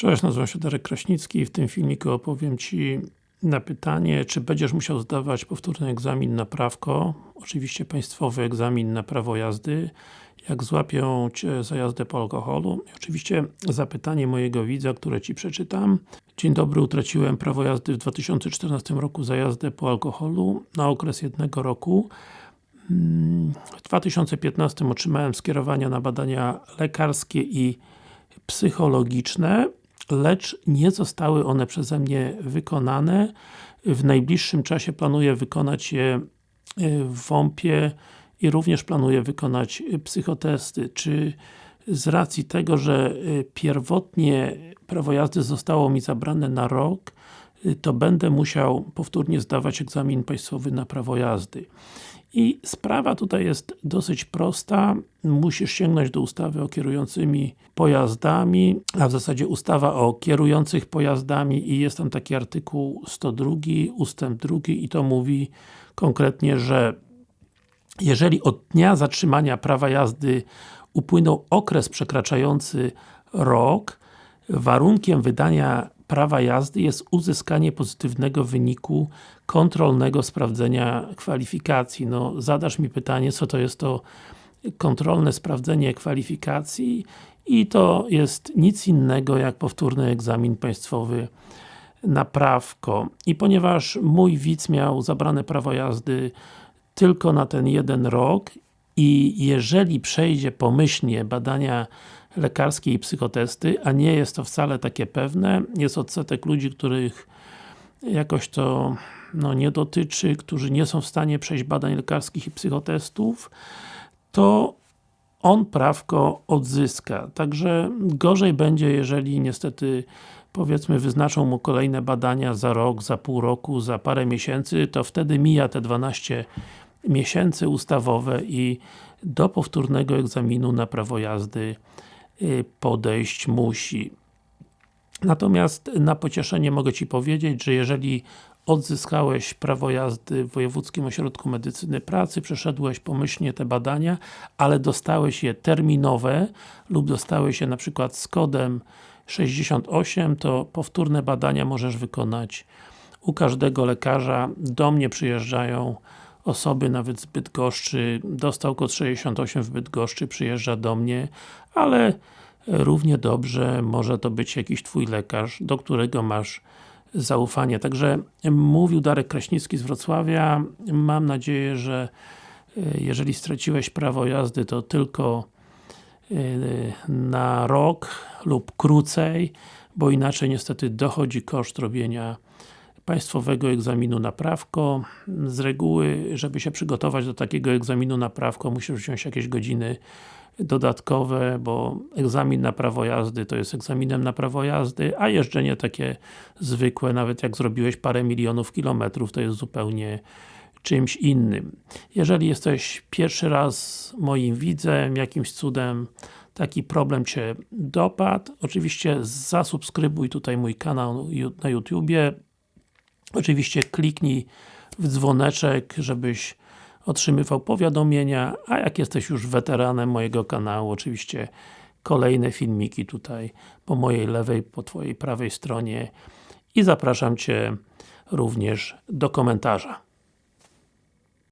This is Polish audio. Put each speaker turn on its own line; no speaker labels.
Cześć, nazywam się Darek Kraśnicki i w tym filmiku opowiem Ci na pytanie, czy będziesz musiał zdawać powtórny egzamin na prawko, oczywiście państwowy egzamin na prawo jazdy, jak złapią Cię za jazdę po alkoholu. I oczywiście zapytanie mojego widza, które Ci przeczytam. Dzień dobry, utraciłem prawo jazdy w 2014 roku za jazdę po alkoholu na okres jednego roku. W 2015 otrzymałem skierowania na badania lekarskie i psychologiczne lecz nie zostały one przeze mnie wykonane. W najbliższym czasie planuję wykonać je e, w WOMP-ie i również planuję wykonać psychotesty. Czy z racji tego, że e, pierwotnie prawo jazdy zostało mi zabrane na rok, e, to będę musiał powtórnie zdawać egzamin państwowy na prawo jazdy. I sprawa tutaj jest dosyć prosta. Musisz sięgnąć do ustawy o kierującymi pojazdami, a w zasadzie ustawa o kierujących pojazdami i jest tam taki artykuł 102, ustęp 2 i to mówi konkretnie, że jeżeli od dnia zatrzymania prawa jazdy upłynął okres przekraczający rok, warunkiem wydania prawa jazdy jest uzyskanie pozytywnego wyniku kontrolnego sprawdzenia kwalifikacji. No, zadasz mi pytanie, co to jest to kontrolne sprawdzenie kwalifikacji i to jest nic innego jak powtórny egzamin państwowy na prawko. I ponieważ mój widz miał zabrane prawo jazdy tylko na ten jeden rok i jeżeli przejdzie pomyślnie badania lekarskie i psychotesty, a nie jest to wcale takie pewne. Jest odsetek ludzi, których jakoś to no, nie dotyczy, którzy nie są w stanie przejść badań lekarskich i psychotestów, to on prawko odzyska. Także gorzej będzie, jeżeli niestety powiedzmy wyznaczą mu kolejne badania za rok, za pół roku, za parę miesięcy, to wtedy mija te 12 miesięcy ustawowe i do powtórnego egzaminu na prawo jazdy Y, podejść musi. Natomiast na pocieszenie mogę Ci powiedzieć, że jeżeli odzyskałeś prawo jazdy w Wojewódzkim Ośrodku Medycyny Pracy, przeszedłeś pomyślnie te badania, ale dostałeś je terminowe lub dostałeś je na przykład z kodem 68, to powtórne badania możesz wykonać u każdego lekarza. Do mnie przyjeżdżają osoby nawet z Bydgoszczy, dostał kod 68 w Bydgoszczy, przyjeżdża do mnie, ale równie dobrze może to być jakiś Twój lekarz, do którego masz zaufanie. Także mówił Darek Kraśnicki z Wrocławia. Mam nadzieję, że e, jeżeli straciłeś prawo jazdy, to tylko e, na rok lub krócej, bo inaczej niestety dochodzi koszt robienia państwowego egzaminu na prawko. Z reguły, żeby się przygotować do takiego egzaminu na prawko, musisz wziąć jakieś godziny dodatkowe, bo egzamin na prawo jazdy to jest egzaminem na prawo jazdy, a jeżdżenie takie zwykłe, nawet jak zrobiłeś parę milionów kilometrów, to jest zupełnie czymś innym. Jeżeli jesteś pierwszy raz moim widzem, jakimś cudem taki problem Cię dopadł, oczywiście zasubskrybuj tutaj mój kanał na YouTubie, Oczywiście kliknij w dzwoneczek, żebyś otrzymywał powiadomienia, a jak jesteś już weteranem mojego kanału, oczywiście kolejne filmiki tutaj po mojej lewej, po Twojej prawej stronie i zapraszam Cię również do komentarza.